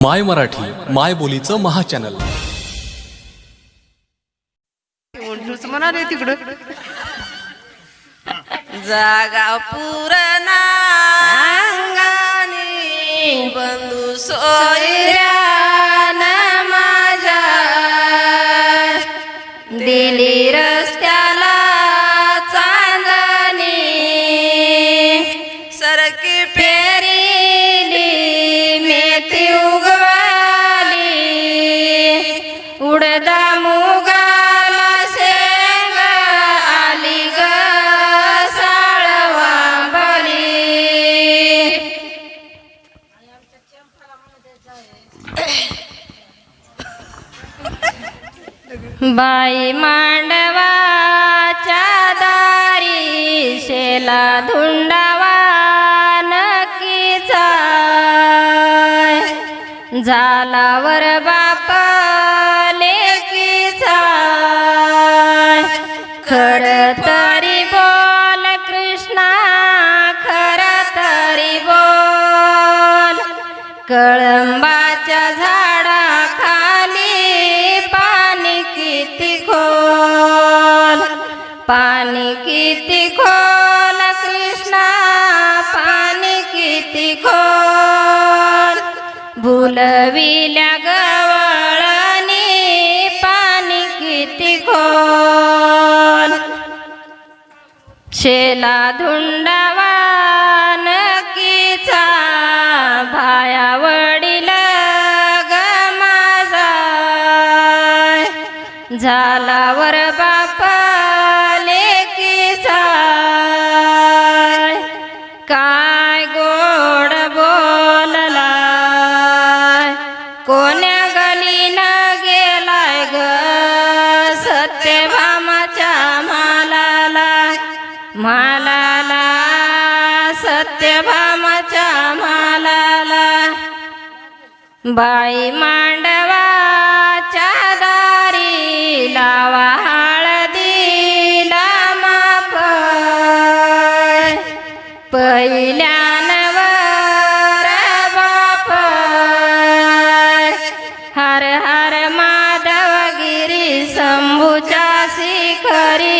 माय मराठी माय बोलीचं महाचॅनल. उलटूच म्हणाले तिकडं. जागा पुरणा अंगानी बंधू सोयऱ्यान माझ्या दिली बाई मांडवाच्या दारी शेला धुंडावा नक्कीचा. झालावर बाप लेकीचा खर तरी बोल कृष्णा खर तरी बोल. कळंबाच्या झा पाणी किती खोल कृष्णा पाणी किती खोल. भुलविल्या गवळणी पाणी किती खोल. शेला धुंडावा नकीचा भाया वडील गमाजा झालावर बाप कोण्या न गेलाय ग? सत्यभामाच्या मालाला मालाला सत्यभामाच्या मालाला. बाई मान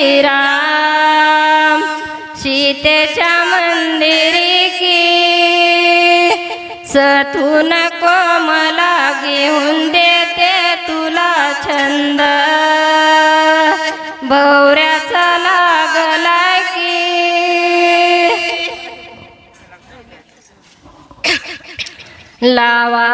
राम सीतेच्या मंदिरी की सथून कोमला घेऊन देते तुला छंद. भवऱ्याचा लागला की. लावा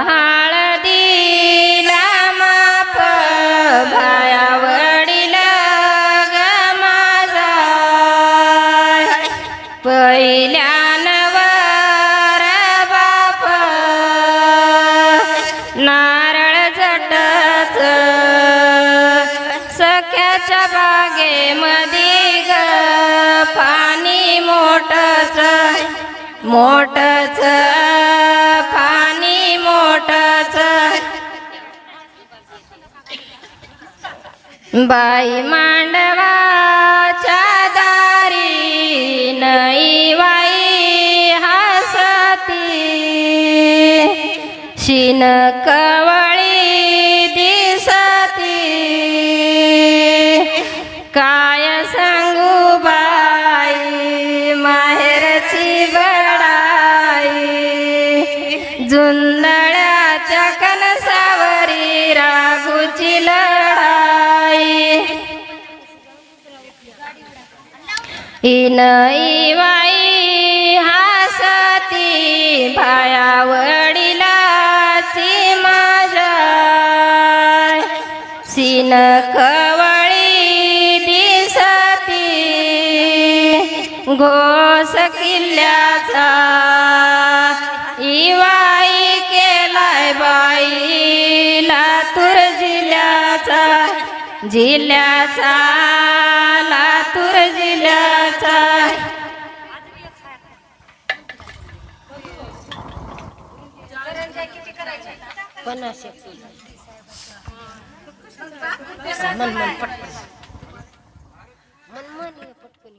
बागेमध्ये ग पाणी मोठच मोठच पाणी मोठच बाई मांडवाच्या दारी नई वाई हसती. शिन काय सांगू बाई? माहेरची बडाई. जुंदळ्याच्या कनसावरी राघूची लढाई. इनई बाई हसती भाया वडिलाची माझ्या सिनख घोस किल्ल्याचा इवाई केलाय बाई लातूर जिल्ह्याचा. जिल्ह्याचा लातूर जिल्ह्याचा. मन मन पटकन. मन मन पटकन